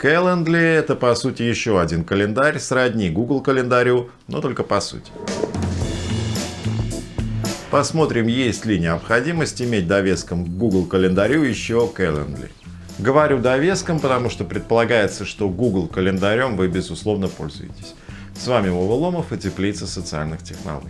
Calendly — это по сути еще один календарь, сродни Google календарю, но только по сути. Посмотрим, есть ли необходимость иметь довеском к Google календарю еще Calendly. Говорю довеском, потому что предполагается, что Google календарем вы безусловно пользуетесь. С вами Вова Ломов и Теплица социальных технологий.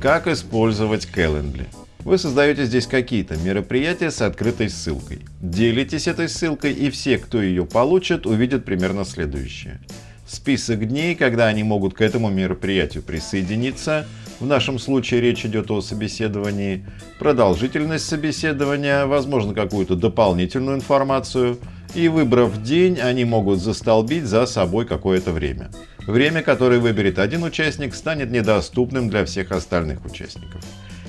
Как использовать Calendly? Вы создаете здесь какие-то мероприятия с открытой ссылкой. Делитесь этой ссылкой и все, кто ее получит, увидят примерно следующее. Список дней, когда они могут к этому мероприятию присоединиться – в нашем случае речь идет о собеседовании, продолжительность собеседования, возможно какую-то дополнительную информацию, и выбрав день, они могут застолбить за собой какое-то время. Время, которое выберет один участник, станет недоступным для всех остальных участников.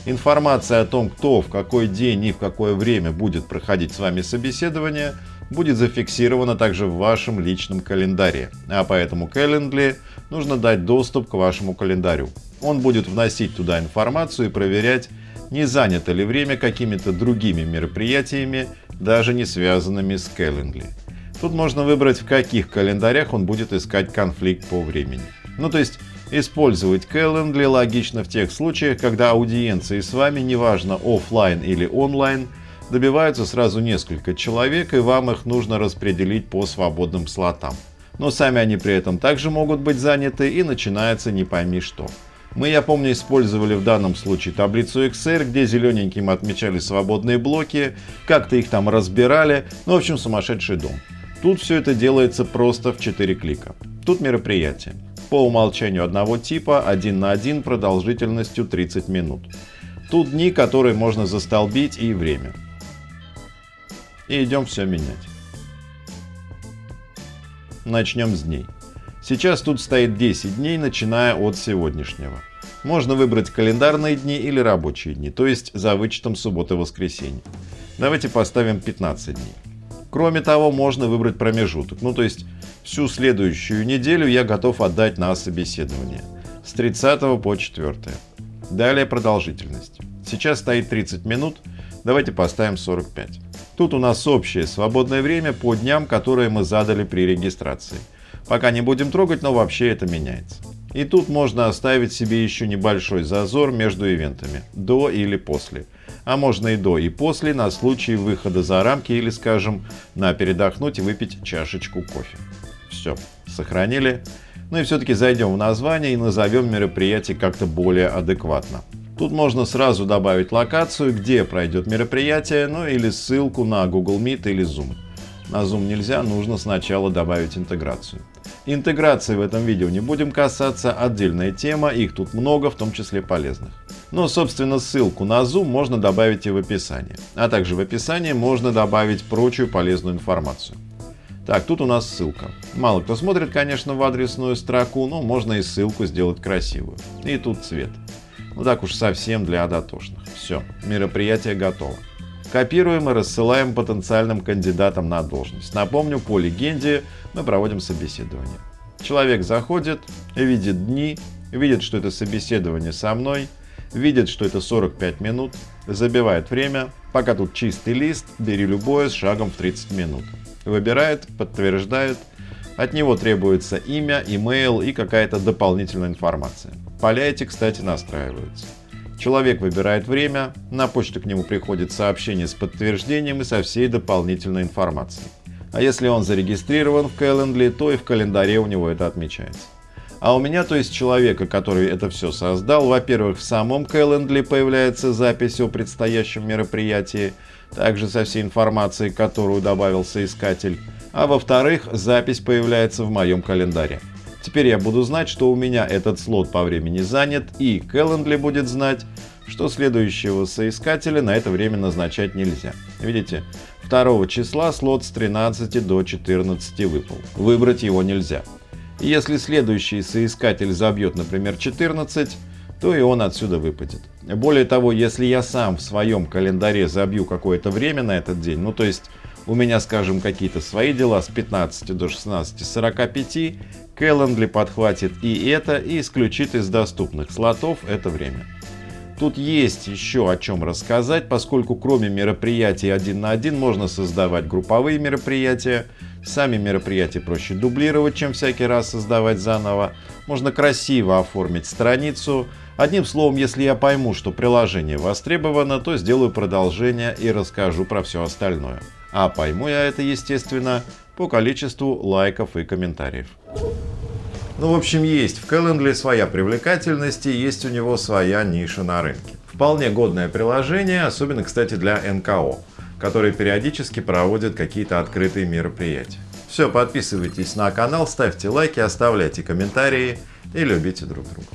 Информация о том, кто в какой день и в какое время будет проходить с вами собеседование, будет зафиксирована также в вашем личном календаре, а поэтому Calendly нужно дать доступ к вашему календарю. Он будет вносить туда информацию и проверять, не занято ли время какими-то другими мероприятиями, даже не связанными с Calendly. Тут можно выбрать, в каких календарях он будет искать конфликт по времени. Ну то есть использовать Calendly логично в тех случаях, когда аудиенции с вами, неважно офлайн или онлайн, добиваются сразу несколько человек и вам их нужно распределить по свободным слотам. Но сами они при этом также могут быть заняты и начинается не пойми что. Мы, я помню, использовали в данном случае таблицу XR, где зелененьким отмечали свободные блоки, как-то их там разбирали, ну, в общем, сумасшедший дом. Тут все это делается просто в 4 клика. Тут мероприятие. По умолчанию одного типа, один на один, продолжительностью 30 минут. Тут дни, которые можно застолбить и время. И идем все менять. Начнем с дней. Сейчас тут стоит 10 дней, начиная от сегодняшнего. Можно выбрать календарные дни или рабочие дни, то есть за вычетом субботы и воскресенья. Давайте поставим 15 дней. Кроме того, можно выбрать промежуток, ну то есть всю следующую неделю я готов отдать на собеседование. С 30 по 4. Далее продолжительность. Сейчас стоит 30 минут, давайте поставим 45. Тут у нас общее свободное время по дням, которые мы задали при регистрации. Пока не будем трогать, но вообще это меняется. И тут можно оставить себе еще небольшой зазор между ивентами, до или после. А можно и до, и после, на случай выхода за рамки или, скажем, на передохнуть и выпить чашечку кофе. Все, сохранили. Ну и все-таки зайдем в название и назовем мероприятие как-то более адекватно. Тут можно сразу добавить локацию, где пройдет мероприятие, ну или ссылку на Google Meet или Zoom. На Zoom нельзя, нужно сначала добавить интеграцию. Интеграции в этом видео не будем касаться, отдельная тема, их тут много, в том числе полезных. Но, собственно, ссылку на Zoom можно добавить и в описании. А также в описании можно добавить прочую полезную информацию. Так, тут у нас ссылка. Мало кто смотрит, конечно, в адресную строку, но можно и ссылку сделать красивую. И тут цвет. Ну так уж совсем для дотошных. Все, мероприятие готово. Копируем и рассылаем потенциальным кандидатам на должность. Напомню, по легенде мы проводим собеседование. Человек заходит, видит дни, видит, что это собеседование со мной, видит, что это 45 минут, забивает время, пока тут чистый лист, бери любое с шагом в 30 минут. Выбирает, подтверждает, от него требуется имя, имейл и какая-то дополнительная информация. Поля эти, кстати, настраиваются. Человек выбирает время, на почту к нему приходит сообщение с подтверждением и со всей дополнительной информацией. А если он зарегистрирован в Calendly, то и в календаре у него это отмечается. А у меня, то есть человека, который это все создал, во-первых, в самом Calendly появляется запись о предстоящем мероприятии, также со всей информацией, которую добавил соискатель, а во-вторых, запись появляется в моем календаре. Теперь я буду знать, что у меня этот слот по времени занят, и Calendly будет знать, что следующего соискателя на это время назначать нельзя. Видите, 2 числа слот с 13 до 14 выпал. Выбрать его нельзя. Если следующий соискатель забьет, например, 14, то и он отсюда выпадет. Более того, если я сам в своем календаре забью какое-то время на этот день, ну то есть у меня, скажем, какие-то свои дела с 15 до 16.45, Calendly подхватит и это и исключит из доступных слотов это время. Тут есть еще о чем рассказать, поскольку кроме мероприятий один на один можно создавать групповые мероприятия Сами мероприятия проще дублировать, чем всякий раз создавать заново. Можно красиво оформить страницу. Одним словом, если я пойму, что приложение востребовано, то сделаю продолжение и расскажу про все остальное. А пойму я это, естественно, по количеству лайков и комментариев. Ну, в общем, есть в Calendly своя привлекательность и есть у него своя ниша на рынке. Вполне годное приложение, особенно, кстати, для НКО которые периодически проводят какие-то открытые мероприятия. Все, подписывайтесь на канал, ставьте лайки, оставляйте комментарии и любите друг друга.